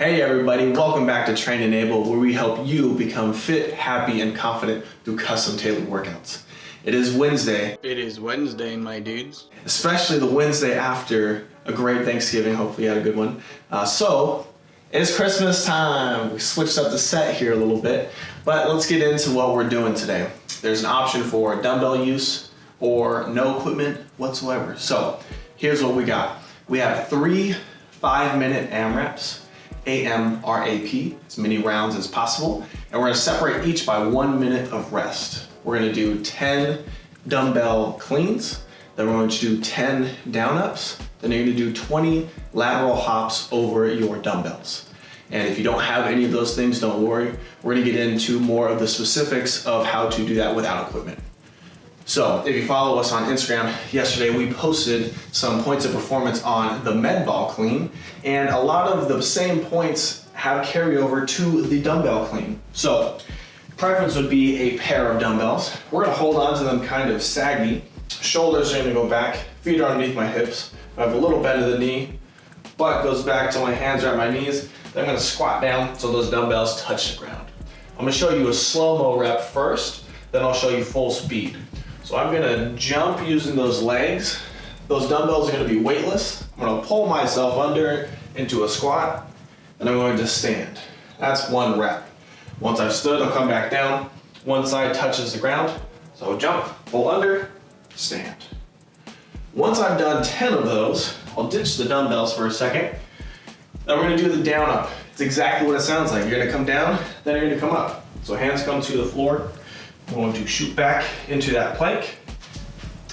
Hey everybody, welcome back to Train Enable where we help you become fit, happy, and confident through custom tailored workouts. It is Wednesday, It is Wednesday, my dudes. especially the Wednesday after a great Thanksgiving. Hopefully you had a good one. Uh, so, it is Christmas time. We switched up the set here a little bit, but let's get into what we're doing today. There's an option for dumbbell use or no equipment whatsoever. So, here's what we got. We have three five minute AMRAPs, AMRAP, as many rounds as possible, and we're gonna separate each by one minute of rest. We're gonna do 10 dumbbell cleans, then we're going to do 10 down ups, then you're gonna do 20 lateral hops over your dumbbells. And if you don't have any of those things, don't worry. We're gonna get into more of the specifics of how to do that without equipment. So if you follow us on Instagram, yesterday we posted some points of performance on the med ball clean, and a lot of the same points have carryover to the dumbbell clean. So preference would be a pair of dumbbells. We're gonna hold on to them kind of saggy. Shoulders are gonna go back, feet are underneath my hips. I have a little bend of the knee, butt goes back till my hands are at my knees. Then I'm gonna squat down so those dumbbells touch the ground. I'm gonna show you a slow-mo rep first, then I'll show you full speed. So I'm gonna jump using those legs. Those dumbbells are gonna be weightless. I'm gonna pull myself under into a squat, and I'm going to stand. That's one rep. Once I've stood, I'll come back down. One side touches the ground. So jump, pull under, stand. Once I've done 10 of those, I'll ditch the dumbbells for a second. Then we're gonna do the down up. It's exactly what it sounds like. You're gonna come down, then you're gonna come up. So hands come to the floor. I'm going to shoot back into that plank.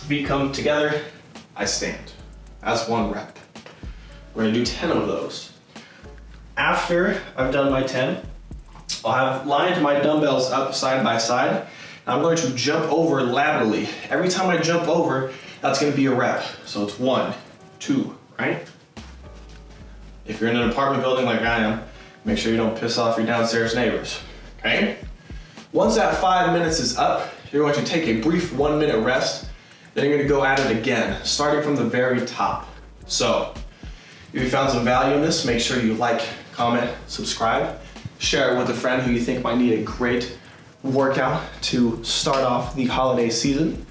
Feet come together, I stand. That's one rep. We're gonna do 10 of those. After I've done my 10, I'll have lined my dumbbells up side by side. I'm going to jump over laterally. Every time I jump over, that's gonna be a rep. So it's one, two, right? If you're in an apartment building like I am, make sure you don't piss off your downstairs neighbors, okay? Once that five minutes is up, you're going to take a brief one minute rest, then you're gonna go at it again, starting from the very top. So, if you found some value in this, make sure you like, comment, subscribe, share it with a friend who you think might need a great workout to start off the holiday season.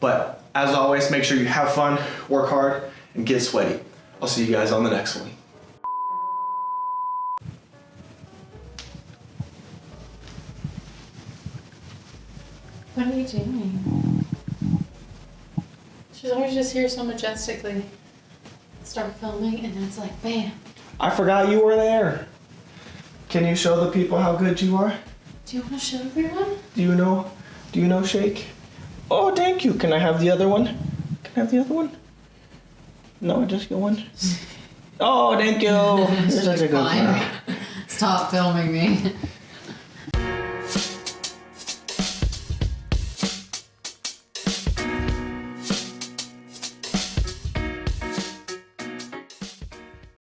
But as always, make sure you have fun, work hard, and get sweaty. I'll see you guys on the next one. What are you doing? She's always just here so majestically. Start filming and it's like bam. I forgot you were there. Can you show the people how good you are? Do you want to show everyone? Do you know? Do you know Shake? Oh, thank you. Can I have the other one? Can I have the other one? No, just get one. Oh, thank you. You're such a good Fine. girl. Stop filming me.